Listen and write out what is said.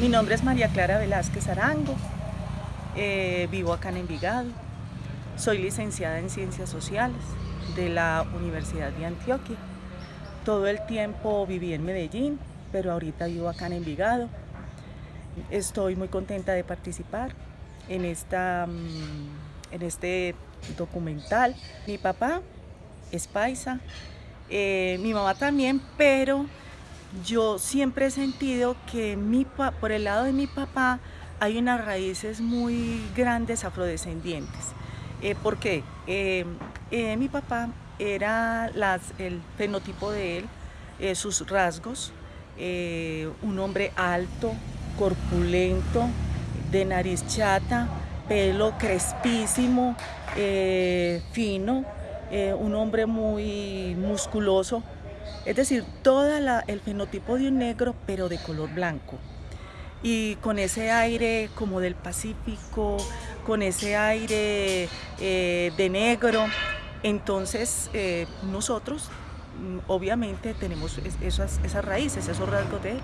Mi nombre es María Clara Velázquez Arango, eh, vivo acá en Envigado, soy licenciada en Ciencias Sociales de la Universidad de Antioquia. Todo el tiempo viví en Medellín, pero ahorita vivo acá en Envigado. Estoy muy contenta de participar en, esta, mm, en este documental. Mi papá es paisa, eh, mi mamá también, pero yo siempre he sentido que mi, por el lado de mi papá hay unas raíces muy grandes afrodescendientes. Eh, ¿Por qué? Eh, eh, mi papá era el fenotipo de él, sus rasgos, un hombre alto, corpulento, de nariz chata, pelo crespísimo, fino, un hombre muy musculoso, es decir, todo el fenotipo de un negro, pero de color blanco. Y con ese aire como del Pacífico, con ese aire eh, de negro. Entonces, eh, nosotros mm, obviamente tenemos esas, esas raíces, esos rasgos de él.